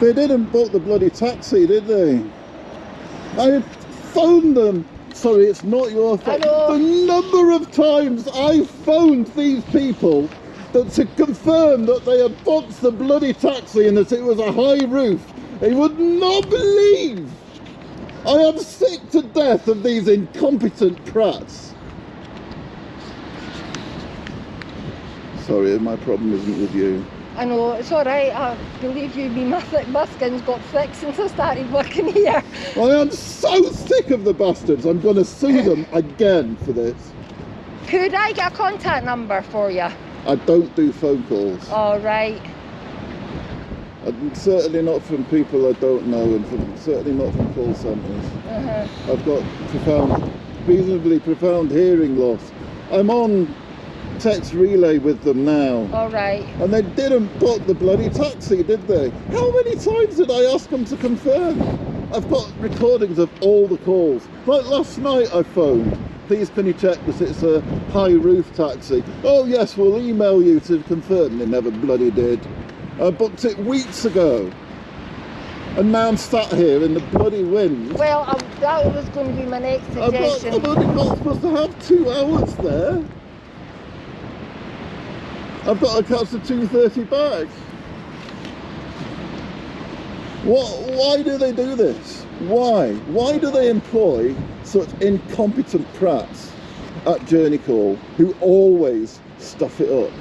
They didn't book the bloody taxi, did they? I phoned them. Sorry, it's not your fault. The number of times I phoned these people that to confirm that they had booked the bloody taxi and that it was a high roof. They would not believe. I am sick to death of these incompetent prats. Sorry, my problem isn't with you. I know, it's alright, I believe you, me mus- muskin's got thick since I started working here. I am so sick of the bastards. I'm going to sue them again for this. Could I get a contact number for you? I don't do phone calls. Alright. And certainly not from people I don't know, and from, certainly not from call centres. Uh-huh. I've got profound, reasonably profound hearing loss. I'm on text relay with them now. Alright. And they didn't book the bloody taxi, did they? How many times did I ask them to confirm? I've got recordings of all the calls. Like last night I phoned. Please can you check that it's a high roof taxi? Oh yes, we'll email you to confirm. They never bloody did. I booked it weeks ago. And now I'm sat here in the bloody wind. Well, um, that was going to be my next suggestion. I've only got supposed to have two hours there. I've got a catch the 2.30 back. What, why do they do this? Why? Why do they employ such incompetent prats at Journey Call who always stuff it up?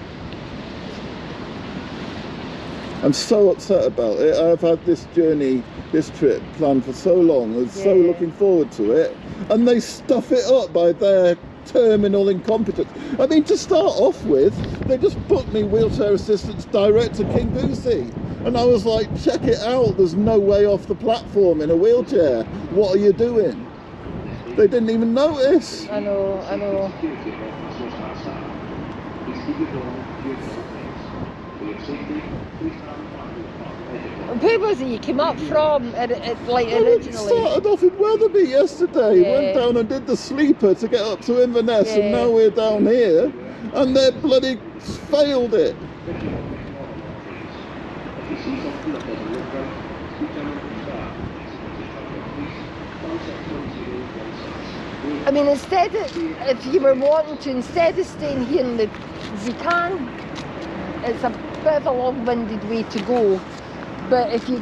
I'm so upset about it. I've had this journey, this trip planned for so long. I was so Yeah. looking forward to it. And they stuff it up by their terminal incompetence. I mean, to start off with, they just put me wheelchair assistance direct to Kingussie. And I was like, check it out, there's no way off the platform in a wheelchair. What are you doing? They didn't even notice. I know, I know. Where was he? you came up from, uh, uh, like Well, it originally? started off in Wetherby yesterday. Yeah. Went down and did the sleeper to get up to Inverness, and now we're down here, and they bloody failed it. I mean, instead of, if you were wanting to, instead of staying here in the Zican, it's a bit of a long-winded way to go. But if you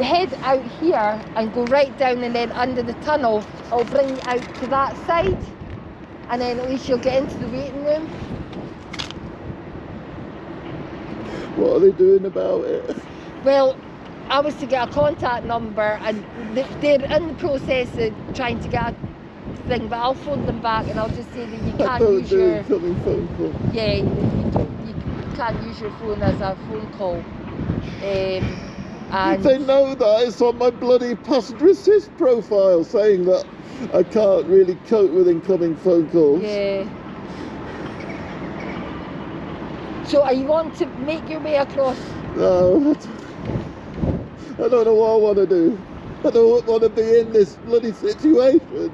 head out here and go right down and then under the tunnel, it'll bring you out to that side. And then at least you'll get into the waiting room. What are they doing about it? Well, I was to get a contact number and they're in the process of trying to get a thing, but I'll phone them back and I'll just say that you can't use your phone call. yeah, you, can't use your phone as a phone call. Um, and They know that it's on my bloody passenger assist profile saying that I can't really cope with incoming phone calls. yeah. So are you want to make your way across? No, I don't- know what I want to do. I don't want to be in this bloody situation.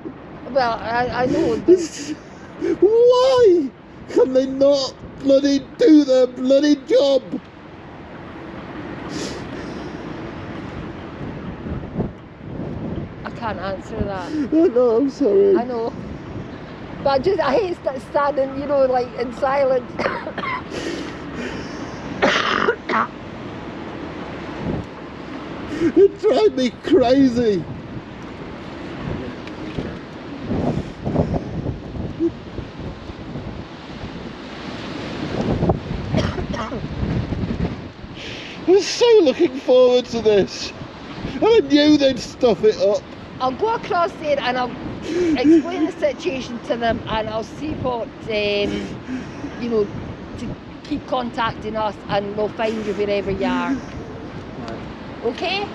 Well, I, I know. Why can they not bloody do their bloody job? I can't answer that. I know, I'm sorry. I know. But I just I hate st- standing, you know, like in silence. It drives me crazy. Was so looking forward to this. And I knew they'd stuff it up. I'll go across there and I'll explain the situation to them and I'll see what, um, you know, to keep contacting us and we'll find you wherever you are. Okay?